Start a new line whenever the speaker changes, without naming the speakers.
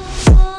oh,